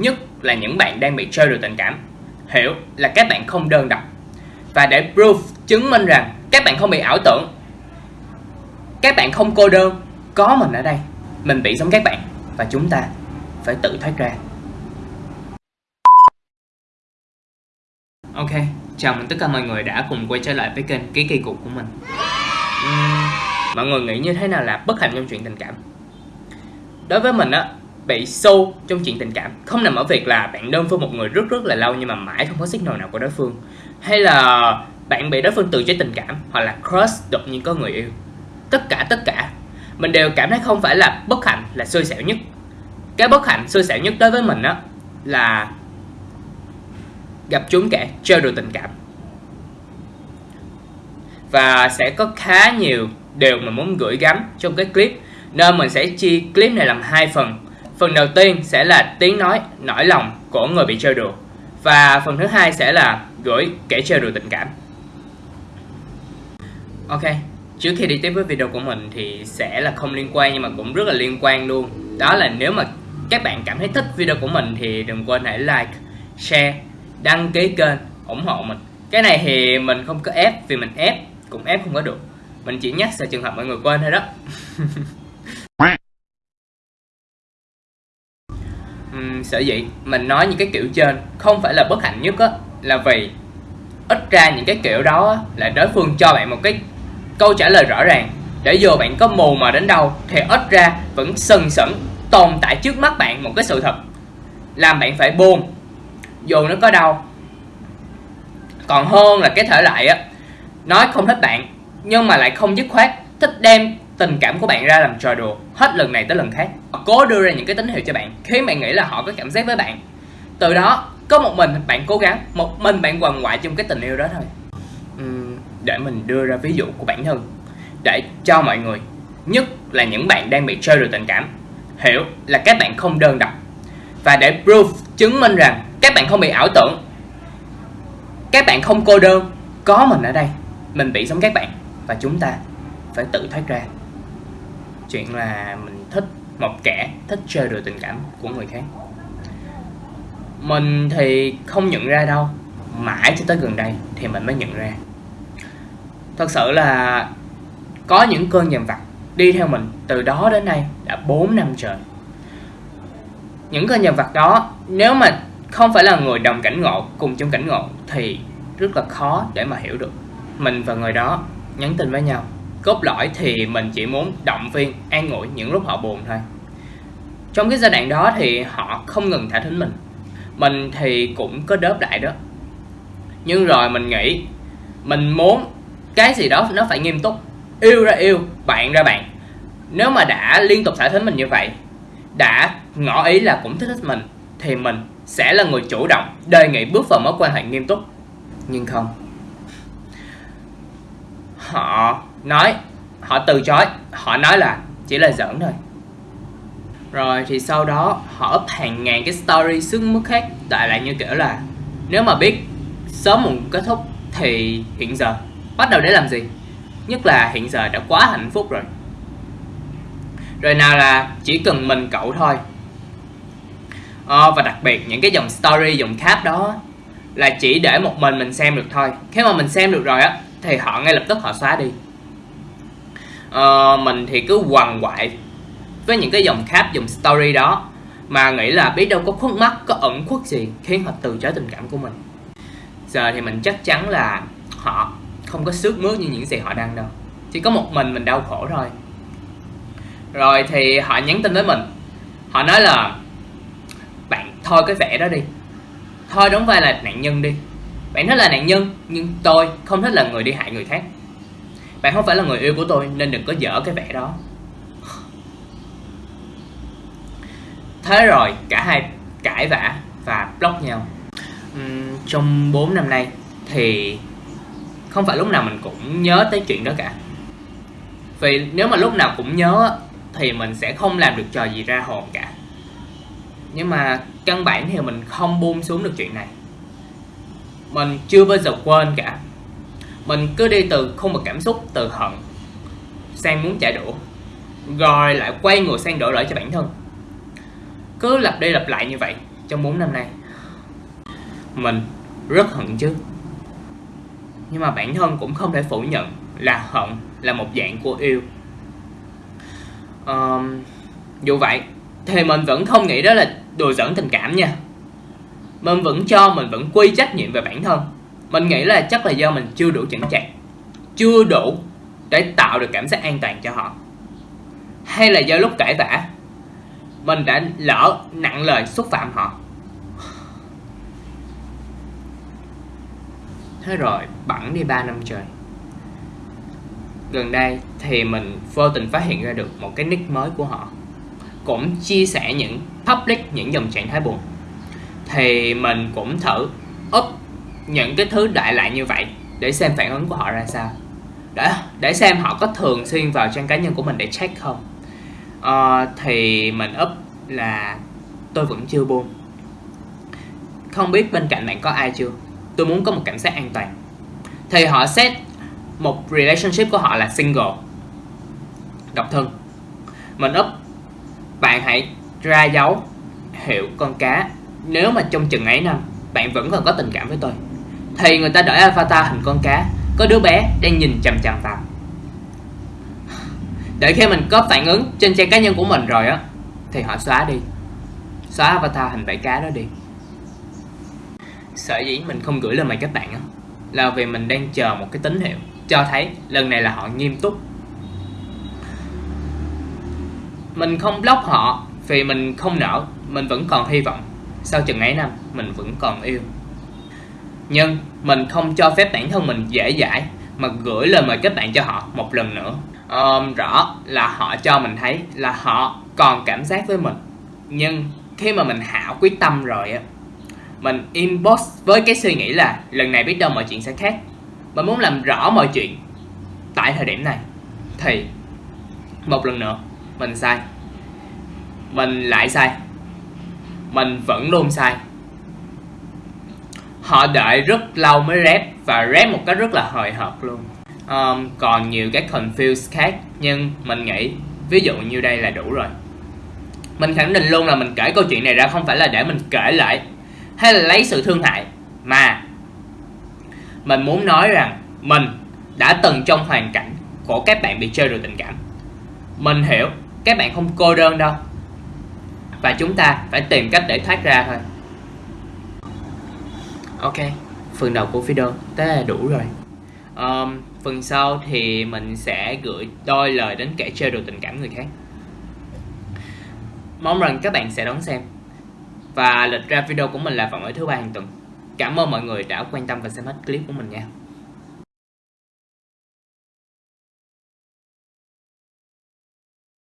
nhất là những bạn đang bị chơi được tình cảm. Hiểu là các bạn không đơn độc. Và để proof chứng minh rằng các bạn không bị ảo tưởng các bạn không cô đơn có mình ở đây mình bị giống các bạn và chúng ta phải tự thoát ra. Ok chào mừng tất cả mọi người đã cùng quay trở lại với kênh ký kỳ cục của mình. Uhm, mọi người nghĩ như thế nào là bất hạnh trong chuyện tình cảm? Đối với mình á bị sâu trong chuyện tình cảm. Không nằm ở việc là bạn đơn phương một người rất rất là lâu nhưng mà mãi không có signal nào của đối phương. Hay là bạn bị đối phương từ chối tình cảm hoặc là crush đột nhiên có người yêu. Tất cả tất cả. Mình đều cảm thấy không phải là bất hạnh, là xui xẻo nhất. Cái bất hạnh, xui xẻo nhất đối với mình á, là gặp chúng kẻ chơi đùa tình cảm. Và sẽ có khá nhiều điều mà muốn gửi gắm trong cái clip. Nên mình sẽ chia clip này làm hai phần phần đầu tiên sẽ là tiếng nói, nỗi lòng của người bị trêu đùa. Và phần thứ hai sẽ là gửi kẻ trêu đùa tình cảm. Ok, trước khi đi tiếp với video của mình thì sẽ là không liên quan nhưng mà cũng rất là liên quan luôn. Đó là nếu mà các bạn cảm thấy thích video của mình thì đừng quên hãy like, share, đăng ký kênh, ủng hộ mình. Cái này thì mình không có ép vì mình ép cũng ép không có được. Mình chỉ nhắc sợ trường hợp mọi người quên thôi đó uhm, sở dĩ mình nói những cái kiểu trên không phải là bất hạnh nhất á, là vì ít ra những cái kiểu đó là đối phương cho bạn một cái câu trả lời rõ ràng. Để dù bạn có mù mà đến đâu, thì ít ra vẫn sừng sững tồn tại trước mắt bạn một cái sự thật, làm bạn phải buồn. Dù nó có đau, còn hơn là cái thể loại á, nói không thích bạn, nhưng mà lại không dứt khoát, thích đem tình cảm của bạn ra làm trò đùa hết lần này tới lần khác. Cố đưa ra những cái tín hiệu cho bạn khiến bạn nghĩ là họ có cảm giác với bạn. Từ đó có một mình bạn cố gắng một mình bạn quằn ngoại trong cái tình yêu đó thôi. Uhm, để mình đưa ra ví dụ của bản thân để cho mọi người nhất là những bạn đang bị chơi đùa tình cảm hiểu là các bạn không đơn độc. Và để proof chứng minh rằng các bạn không bị ảo tưởng các bạn không cô đơn có mình ở đây mình bị giống các bạn. Và chúng ta phải tự thoát ra chuyện là mình thích một kẻ, thích chơi đùa tình cảm của người khác. Mình thì không nhận ra đâu, mãi cho tới gần đây thì mình mới nhận ra. Thật sự là có những cơn nhầm vặt đi theo mình từ đó đến nay đã 4 năm trời. Những cơn nhầm vặt đó, nếu mà không phải là người đồng cảnh ngộ cùng trong cảnh ngộ thì rất là khó để mà hiểu được. Mình và người đó nhắn tin với nhau cốt lõi thì mình chỉ muốn động viên, an ủi những lúc họ buồn thôi. Trong cái giai đoạn đó thì họ không ngừng thả thính mình. Mình thì cũng có đớp lại đó. Nhưng rồi mình nghĩ, mình muốn cái gì đó nó phải nghiêm túc, yêu ra yêu, bạn ra bạn. Nếu mà đã liên tục thả thính mình như vậy, đã ngỏ ý là cũng thích thích mình, thì mình sẽ là người chủ động đề nghị bước vào mối quan hệ nghiêm túc. Nhưng không, họ nói họ từ chối. Họ nói là chỉ là giỡn thôi. Rồi thì sau đó họ up hàng ngàn cái story sức mức khác đại lại như kiểu là nếu mà biết sớm muộn kết thúc thì hiện giờ bắt đầu để làm gì? Nhất là hiện giờ đã quá hạnh phúc rồi. Rồi nào là chỉ cần mình cậu thôi. À, và đặc biệt những cái dòng story dòng cap đó là chỉ để một mình mình xem được thôi. Khi mà mình xem được rồi á thì họ ngay lập tức họ xóa đi uh, mình thì cứ quằn quại với những cái dòng cap dòng story đó. Mà nghĩ là biết đâu có khuất mắt có ẩn khuất gì khiến họ từ chối tình cảm của mình. Giờ thì mình chắc chắn là họ không có sức mướt như những gì họ đang đâu chỉ có một mình mình đau khổ thôi. Rồi thì họ nhắn tin với mình. Họ nói là bạn thôi cái vẻ đó đi. Thôi đóng vai là nạn nhân đi. Bạn thích là nạn nhân nhưng tôi không thích là người đi hại người khác bạn không phải là người yêu của tôi nên đừng có dở cái vẻ đó. Thế rồi cả hai cãi vã và block nhau. Uhm, trong 4 năm nay thì không phải lúc nào mình cũng nhớ tới chuyện đó cả. Vì nếu mà lúc nào cũng nhớ thì mình sẽ không làm được trò gì ra hồn cả. Nhưng mà căn bản thì mình không buông xuống được chuyện này. Mình chưa bao giờ quên cả mình cứ đi từ không một cảm xúc từ hận. Sang muốn trả đũa. Rồi lại quay ngược sang đổ lỗi cho bản thân. Cứ lặp đi lặp lại như vậy trong 4 năm nay. Mình rất hận chứ. Nhưng mà bản thân cũng không thể phủ nhận là hận là một dạng của yêu. Um, dù vậy thì mình vẫn không nghĩ đó là đùa giỡn tình cảm nha. Mình vẫn cho mình vẫn quy trách nhiệm về bản thân mình nghĩ là chắc là do mình chưa đủ chững chạc, chưa đủ để tạo được cảm giác an toàn cho họ. Hay là do lúc cãi vã, mình đã lỡ nặng lời xúc phạm họ. Thế rồi, bẵng đi 3 năm trời. Gần đây thì mình vô tình phát hiện ra được một cái nick mới của họ. Cũng chia sẻ những, public những dòng trạng thái buồn. Thì mình cũng thử những cái thứ đại loại như vậy để xem phản ứng của họ ra sao. Để để xem họ có thường xuyên vào trang cá nhân của mình để check không. Uh, thì mình up là tôi vẫn chưa buông. Không biết bên cạnh bạn có ai chưa? Tôi muốn có một cảm giác an toàn. Thì họ set một relationship của họ là single. Độc thân. Mình up bạn hãy ra dấu hiệu con cá. Nếu mà trong chừng ấy năm bạn vẫn còn có tình cảm với tôi thì người ta đổi avatar hình con cá. Có đứa bé đang nhìn chằm chằm vào. Để khi mình có phản ứng trên trang cá nhân của mình rồi á, thì họ xóa đi. Xóa avatar hình bảy cá đó đi. Sở dĩ mình không gửi lên mày các bạn á. Là vì mình đang chờ một cái tín hiệu cho thấy lần này là họ nghiêm túc. Mình không block họ vì mình không nỡ, mình vẫn còn hy vọng. Sau chừng ấy năm, mình vẫn còn yêu nhưng mình không cho phép bản thân mình dễ dãi mà gửi lời mời kết bạn cho họ một lần nữa. Um, rõ là họ cho mình thấy là họ còn cảm giác với mình. Nhưng khi mà mình hảo quyết tâm rồi á mình inbox với cái suy nghĩ là lần này biết đâu mọi chuyện sẽ khác. Mình muốn làm rõ mọi chuyện tại thời điểm này. Thì một lần nữa mình sai. Mình lại sai. Mình vẫn luôn sai họ đợi rất lâu mới rep và rep một cách rất là hồi hộp luôn. Um, còn nhiều cái confuse khác nhưng mình nghĩ ví dụ như đây là đủ rồi. Mình khẳng định luôn là mình kể câu chuyện này ra không phải là để mình kể lại hay là lấy sự thương hại mà mình muốn nói rằng mình đã từng trong hoàn cảnh của các bạn bị chơi rồi tình cảm. Mình hiểu các bạn không cô đơn đâu và chúng ta phải tìm cách để thoát ra thôi ok phần đầu của video thế là đủ rồi. Um, phần sau thì mình sẽ gửi đôi lời đến kẻ chơi đồ tình cảm người khác. Mong rằng các bạn sẽ đón xem. Và lịch ra video của mình là vào mỗi thứ ba hàng tuần. Cảm ơn mọi người đã quan tâm và xem hết clip của mình nha.